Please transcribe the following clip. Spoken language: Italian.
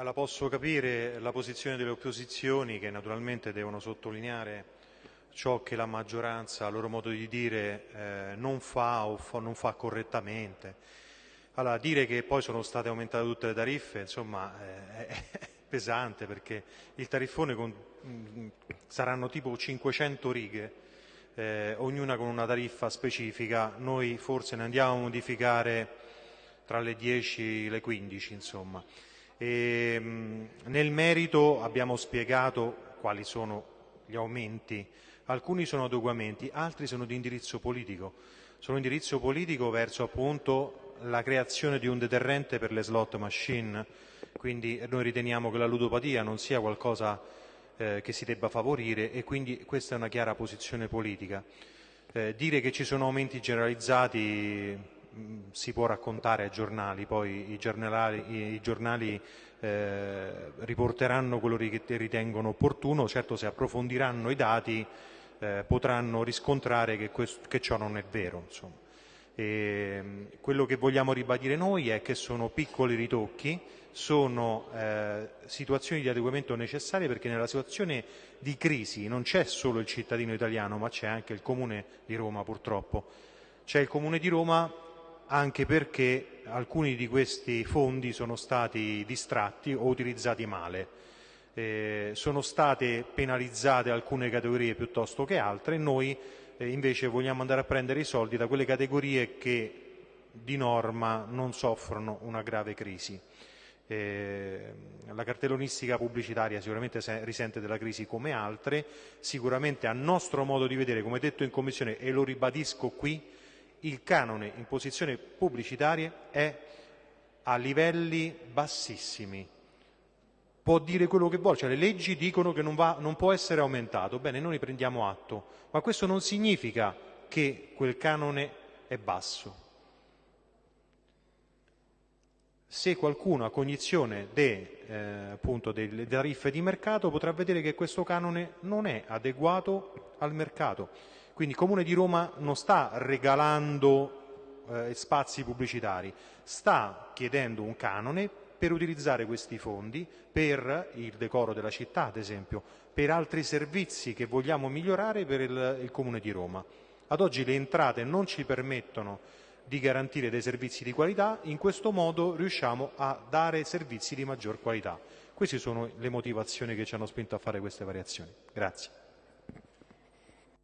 Allora, posso capire la posizione delle opposizioni che naturalmente devono sottolineare ciò che la maggioranza, a loro modo di dire, eh, non fa o fa, non fa correttamente. Allora, dire che poi sono state aumentate tutte le tariffe, insomma, eh, è pesante perché il tariffone con, mh, mm, saranno tipo 500 righe, eh, ognuna con una tariffa specifica. Noi forse ne andiamo a modificare tra le 10 e le 15, insomma. E, ehm, nel merito abbiamo spiegato quali sono gli aumenti, alcuni sono adeguamenti, altri sono di indirizzo politico, sono indirizzo politico verso appunto la creazione di un deterrente per le slot machine, quindi noi riteniamo che la ludopatia non sia qualcosa eh, che si debba favorire e quindi questa è una chiara posizione politica. Eh, dire che ci sono aumenti generalizzati si può raccontare ai giornali, poi i giornali, i giornali eh, riporteranno quello che ritengono opportuno, certo se approfondiranno i dati eh, potranno riscontrare che, questo, che, ciò non è vero. E, quello che vogliamo ribadire noi è che sono piccoli ritocchi, sono eh, situazioni di adeguamento necessarie perché nella situazione di crisi non c'è solo il cittadino italiano ma c'è anche il Comune di Roma purtroppo. C'è il Comune di Roma anche perché alcuni di questi fondi sono stati distratti o utilizzati male. Eh, sono state penalizzate alcune categorie piuttosto che altre noi eh, invece vogliamo andare a prendere i soldi da quelle categorie che di norma non soffrono una grave crisi. Eh, la cartellonistica pubblicitaria sicuramente risente della crisi come altre, sicuramente a nostro modo di vedere, come detto in Commissione e lo ribadisco qui, il canone in posizione pubblicitaria è a livelli bassissimi. Può dire quello che vuole, cioè le leggi dicono che non, va, non può essere aumentato, bene, noi ne prendiamo atto, ma questo non significa che quel canone è basso. Se qualcuno ha cognizione de, eh, appunto, delle tariffe di mercato potrà vedere che questo canone non è adeguato al mercato quindi il Comune di Roma non sta regalando eh, spazi pubblicitari, sta chiedendo un canone per utilizzare questi fondi per il decoro della città, ad esempio, per altri servizi che vogliamo migliorare per il, il Comune di Roma. Ad oggi le entrate non ci permettono di garantire dei servizi di qualità, in questo modo riusciamo a dare servizi di maggior qualità. Queste sono le motivazioni che ci hanno spinto a fare queste variazioni. Grazie.